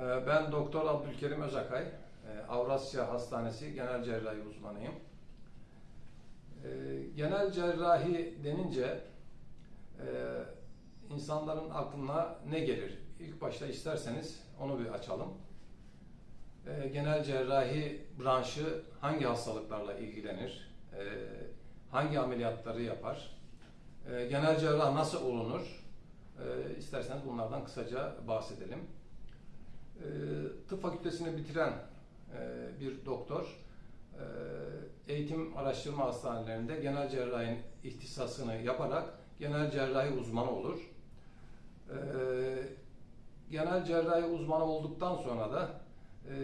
Ee, Ben Doktor Abdülkerim Özakay, Ee, Avrasya Hastanesi Genel Cerrahi uzmanıyım. Ee, Genel cerrahi denince e, insanların aklına ne gelir? İlk başta isterseniz onu bir açalım. Genel cerrahi branşı hangi hastalıklarla ilgilenir? Hangi ameliyatları yapar? Genel cerrah nasıl olunur? İsterseniz bunlardan kısaca bahsedelim. Ee, Tıp fakültesini bitiren e, bir doktor e, eğitim araştırma hastanelerinde genel cerrahi ihtisasını yaparak genel cerrahi uzmanı olur. Ee, Genel cerrahi uzmanı olduktan sonra da e,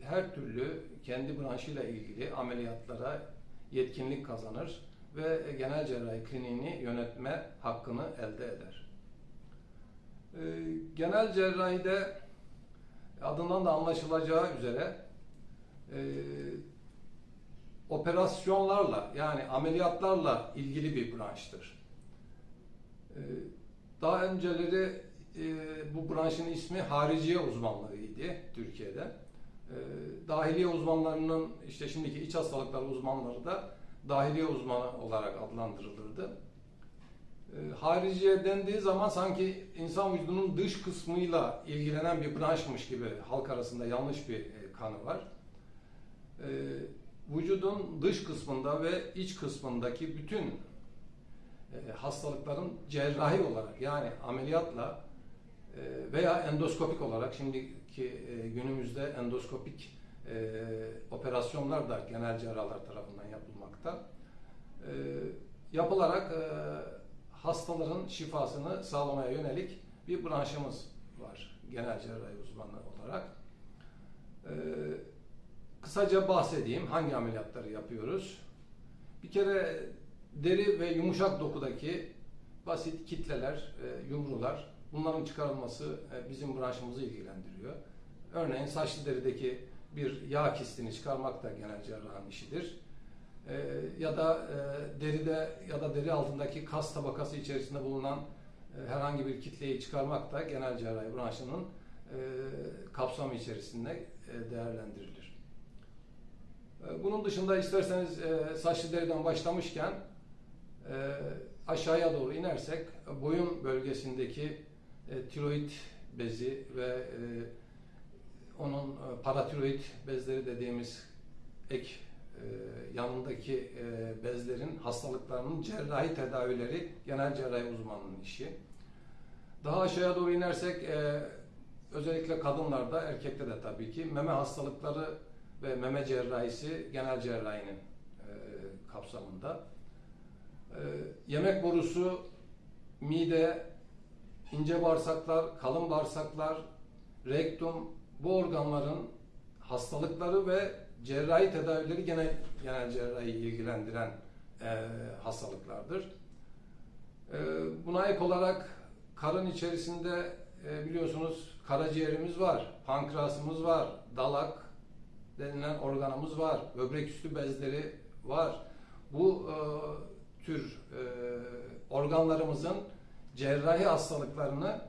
her türlü kendi branşıyla ilgili ameliyatlara yetkinlik kazanır ve genel cerrahi kliniğini yönetme hakkını elde eder. Ee, Genel cerrahide adından da anlaşılacağı üzere e, operasyonlarla yani ameliyatlarla ilgili bir branştır. E, daha önceleri e, bu branşın ismi hariciye uzmanlığıydı Türkiye'de. E, dahiliye uzmanlarının işte şimdiki iç hastalıklar uzmanları da dahiliye uzmanı olarak adlandırılırdı. E, hariciye dendiği zaman sanki insan vücudunun dış kısmıyla ilgilenen bir branşmış gibi halk arasında yanlış bir e, kanı var. E, vücudun dış kısmında ve iç kısmındaki bütün e, hastalıkların cerrahi olarak yani ameliyatla e, veya endoskopik olarak şimdiki günümüzde endoskopik operasyonlar da genel cerrahlar tarafından yapılmakta. Yapılarak hastaların şifasını sağlamaya yönelik bir branşımız var genel cerrahi uzmanı olarak. Ee, kısaca bahsedeyim hangi ameliyatları yapıyoruz. Bir kere deri ve yumuşak dokudaki basit kitleler, e, yumrular bunların çıkarılması e, bizim branşımızı ilgilendiriyor. Örneğin saçlı derideki bir yağ kistini çıkarmak da genel cerrahın işidir. Ee, ya da e, deride ya da deri altındaki kas tabakası içerisinde bulunan e, herhangi bir kitleyi çıkarmak da genel cerrahi branşının e, kapsamı içerisinde değerlendirilir. Bunun dışında isterseniz saçlı deriden başlamışken aşağıya doğru inersek boyun bölgesindeki tiroid bezi ve onun paratiroid bezleri dediğimiz ek yanındaki e, bezlerin hastalıklarının cerrahi tedavileri genel cerrahi uzmanının işi. Daha aşağıya doğru inersek e, özellikle kadınlarda, erkekte de tabii ki meme hastalıkları ve meme cerrahisi genel cerrahinin e, kapsamında. E, yemek borusu, mide, ince bağırsaklar, kalın bağırsaklar, rektum bu organların hastalıkları ve cerrahi tedavileri genel, genel cerrahi ilgilendiren e, hastalıklardır. E, buna ek olarak karın içerisinde e, biliyorsunuz karaciğerimiz var, pankreasımız var, dalak denilen organımız var, böbrek üstü bezleri var. Bu e, tür e, organlarımızın cerrahi hastalıklarını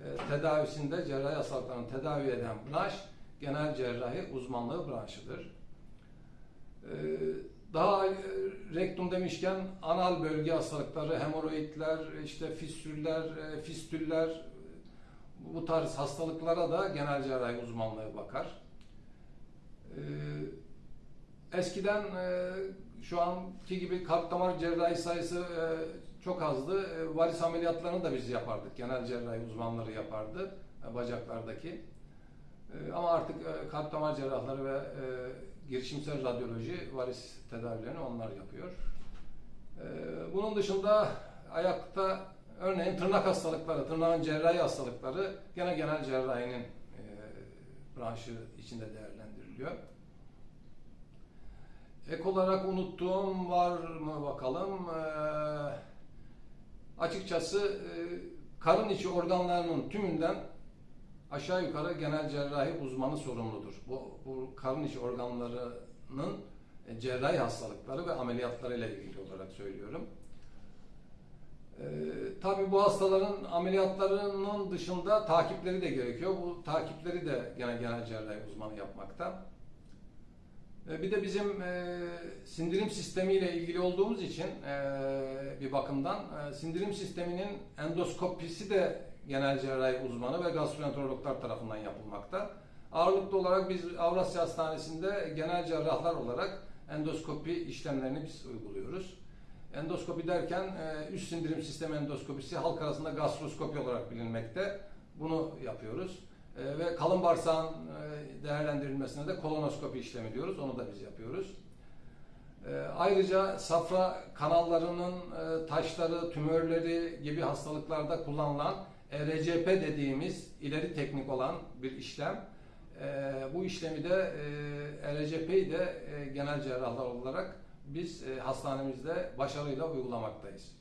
e, tedavisinde cerrahi hastalıklarını tedavi eden branş genel cerrahi uzmanlığı branşıdır. Ee, daha e, rektum demişken anal bölge hastalıkları, hemoroidler, işte fistüller, e, fistüller bu tarz hastalıklara da genel cerrahi uzmanlığı bakar. Ee, eskiden e, şu anki gibi kalp damar cerrahi sayısı çok azdı. Varis ameliyatlarını da biz yapardık. Genel cerrahi uzmanları yapardı bacaklardaki. Ama artık kalp damar cerrahları ve girişimsel radyoloji varis tedavilerini onlar yapıyor. Bunun dışında ayakta örneğin tırnak hastalıkları, tırnağın cerrahi hastalıkları gene genel cerrahinin branşı içinde değerlendiriliyor. Ek olarak unuttuğum var mı bakalım. açıkçası karın içi organlarının tümünden aşağı yukarı genel cerrahi uzmanı sorumludur. Bu, bu karın içi organlarının e, cerrahi hastalıkları ve ameliyatlarıyla ilgili olarak söylüyorum. Ee, tabii bu hastaların ameliyatlarının dışında takipleri de gerekiyor. Bu takipleri de gene genel cerrahi uzmanı yapmakta. Ee, bir de bizim e, sindirim sistemiyle ilgili olduğumuz için e, bir bakımdan e, sindirim sisteminin endoskopisi de genel cerrahi uzmanı ve gastroenterologlar tarafından yapılmakta. Ağırlıklı olarak biz Avrasya Hastanesi'nde genel cerrahlar olarak endoskopi işlemlerini biz uyguluyoruz. Endoskopi derken e, üst sindirim sistemi endoskopisi halk arasında gastroskopi olarak bilinmekte. Bunu yapıyoruz. E, ve kalın bağırsağın e, değerlendirilmesine de kolonoskopi işlemi diyoruz. Onu da biz yapıyoruz. Ayrıca safra kanallarının taşları, tümörleri gibi hastalıklarda kullanılan ERCP dediğimiz ileri teknik olan bir işlem. E, bu işlemi de e, ERCP'yi de e, genel cerrahlar olarak biz e, hastanemizde başarıyla uygulamaktayız.